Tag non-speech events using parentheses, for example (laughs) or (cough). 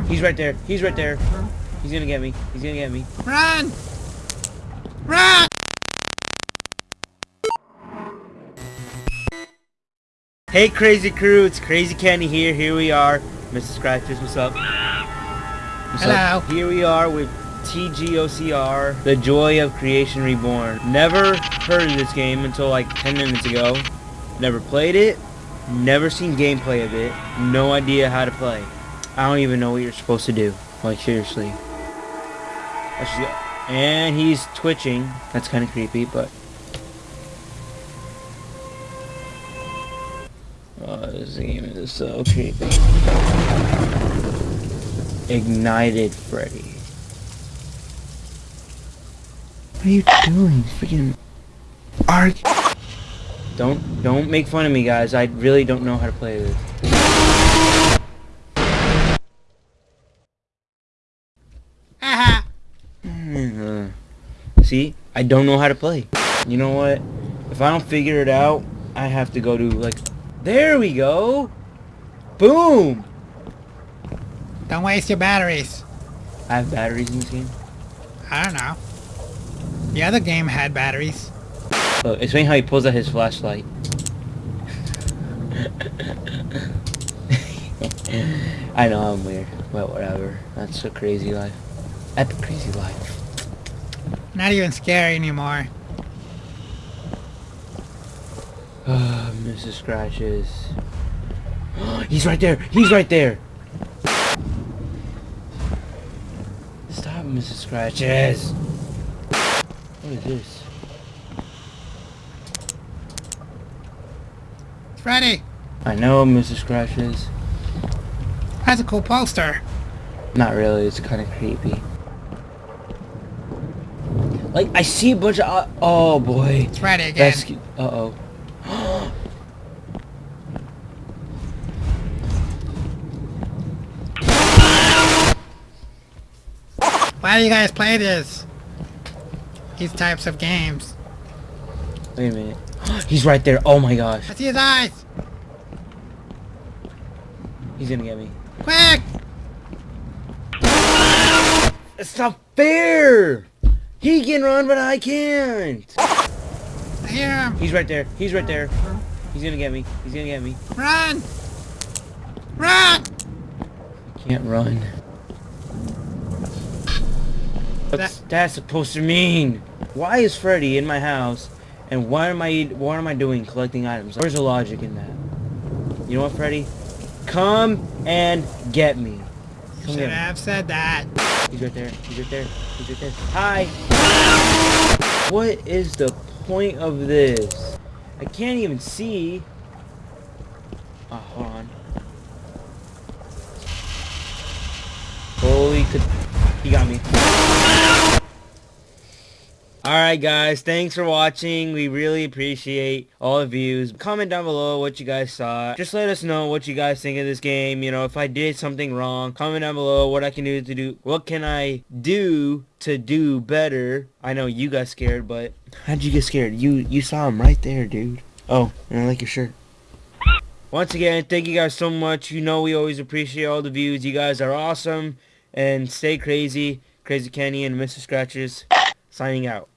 him! He's right there. He's right there. He's gonna get me. He's gonna get me. Run! Run! Hey, crazy crew. It's Crazy Kenny here. Here we are. Mr. Scratches, what's up? What's Hello. Up? Here we are with TGOCR, The Joy of Creation Reborn. Never heard of this game until like 10 minutes ago. Never played it. Never seen gameplay of it. No idea how to play. I don't even know what you're supposed to do. Like, seriously. Let's just go. And he's twitching. That's kind of creepy, but... Oh, this game is so creepy. Ignited Freddy. What are you doing? Freaking arc. Don't don't make fun of me, guys. I really don't know how to play this. Aha! Uh, See, I don't know how to play. You know what? If I don't figure it out, I have to go to like. There we go. Boom. Don't waste your batteries. I have batteries in this game. I don't know. The other game had batteries. Look, it's funny how he pulls out his flashlight. (laughs) I know I'm weird, but whatever. That's a crazy life. Epic crazy life. Not even scary anymore. Ah, Mrs. Scratches. (gasps) He's right there! He's right there! Stop, Mrs. Scratches! What is this? Freddy! I know, Mrs. Scratches. That's a cool poster. Not really, it's kind of creepy. Like, I see a bunch of... Uh, oh, boy. It's Freddy again. Uh-oh. (gasps) Why do you guys play this? These types of games. Wait a minute. (gasps) He's right there. Oh, my gosh. I see his eyes! He's gonna get me. Quick! It's not fair! He can run, but I can't! I hear him! He's right there. He's right there. He's gonna get me. He's gonna get me. Run! Run! I can't run. What's that supposed to mean? Why is Freddy in my house? And why am I what am I doing collecting items? Where's the logic in that? You know what, Freddy? Come and get me. Come Should have said that. He's right there. He's right there. He's right there. Hi. What is the point of this? I can't even see. Oh, hold on. Holy could he got me. Alright guys, thanks for watching. We really appreciate all the views. Comment down below what you guys saw. Just let us know what you guys think of this game. You know, if I did something wrong, comment down below what I can do to do. What can I do to do better? I know you got scared, but how'd you get scared? You you saw him right there, dude. Oh, and I like your shirt. Once again, thank you guys so much. You know we always appreciate all the views. You guys are awesome. And stay crazy. Crazy Kenny and Mr. Scratches signing out.